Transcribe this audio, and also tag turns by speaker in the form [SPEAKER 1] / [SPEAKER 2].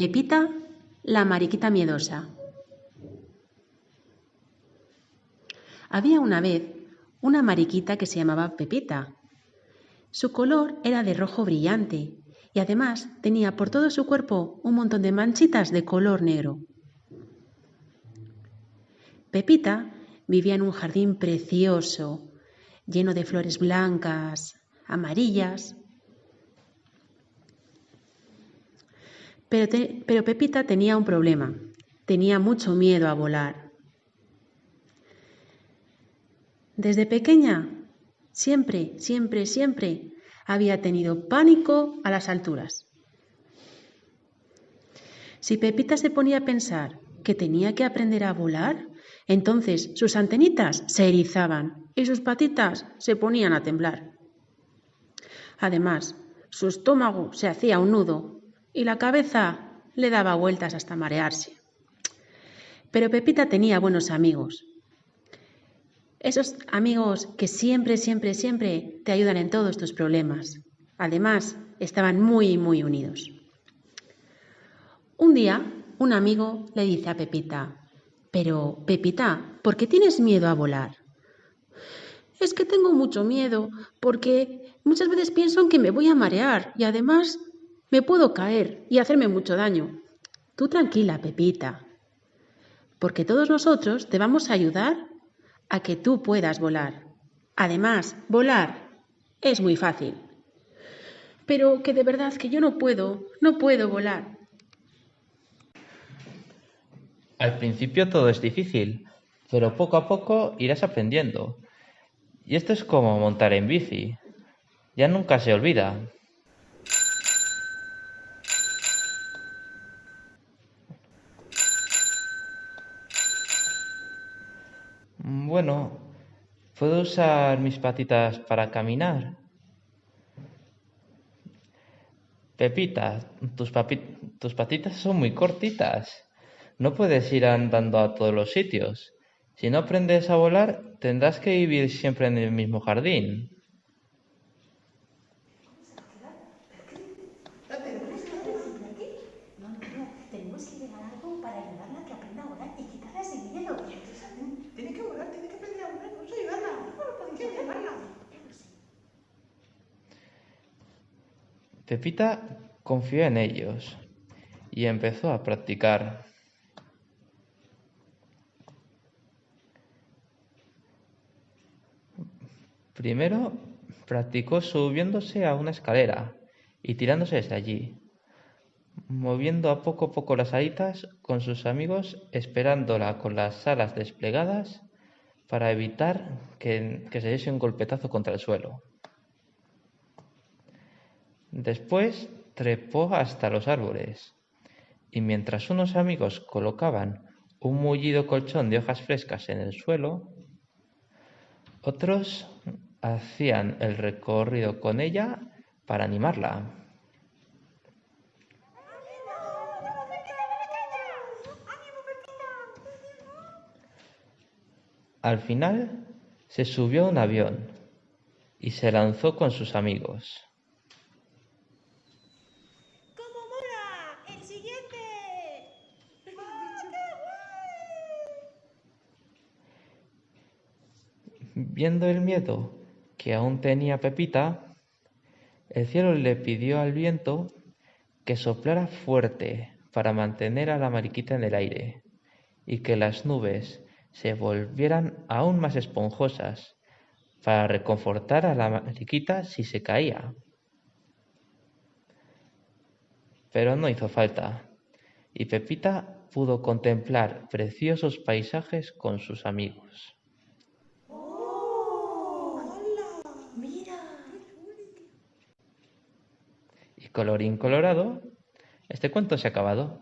[SPEAKER 1] Pepita, la mariquita miedosa. Había una vez una mariquita que se llamaba Pepita. Su color era de rojo brillante y además tenía por todo su cuerpo un montón de manchitas de color negro. Pepita vivía en un jardín precioso, lleno de flores blancas, amarillas. Pero, Pepita tenía un problema, tenía mucho miedo a volar. Desde pequeña, siempre, siempre, siempre había tenido pánico a las alturas. Si Pepita se ponía a pensar que tenía que aprender a volar, entonces sus antenitas se erizaban y sus patitas se ponían a temblar. Además, su estómago se hacía un nudo y la cabeza le daba vueltas hasta marearse. Pero Pepita tenía buenos amigos. Esos amigos que siempre, siempre, siempre te ayudan en todos tus problemas. Además, estaban muy, muy unidos. Un día, un amigo le dice a Pepita, pero, Pepita, ¿por qué tienes miedo a volar? Es que tengo mucho miedo, porque muchas veces pienso en que me voy a marear y además me puedo caer y hacerme mucho daño. Tú tranquila, Pepita, porque todos nosotros te vamos a ayudar a que tú puedas volar. Además, volar es muy fácil. Pero que de verdad que yo no puedo, no puedo volar.
[SPEAKER 2] Al principio todo es difícil, pero poco a poco irás aprendiendo. Y esto es como montar en bici. Ya nunca se olvida. Bueno, ¿puedo usar mis patitas para caminar? Pepita, tus, tus patitas son muy cortitas. No puedes ir andando a todos los sitios. Si no aprendes a volar, tendrás que vivir siempre en el mismo jardín. Pepita confió en ellos y empezó a practicar. Primero practicó subiéndose a una escalera y tirándose desde allí, moviendo a poco a poco las alitas con sus amigos, esperándola con las alas desplegadas para evitar que, que se diese un golpetazo contra el suelo. Después trepó hasta los árboles y mientras unos amigos colocaban un mullido colchón de hojas frescas en el suelo, otros hacían el recorrido con ella para animarla. Al final se subió a un avión y se lanzó con sus amigos.
[SPEAKER 3] ¡El siguiente!
[SPEAKER 2] Viendo el miedo que aún tenía Pepita, el cielo le pidió al viento que soplara fuerte para mantener a la mariquita en el aire y que las nubes se volvieran aún más esponjosas para reconfortar a la mariquita si se caía. Pero no hizo falta, y Pepita pudo contemplar preciosos paisajes con sus amigos. Colorín colorado, este cuento se ha acabado.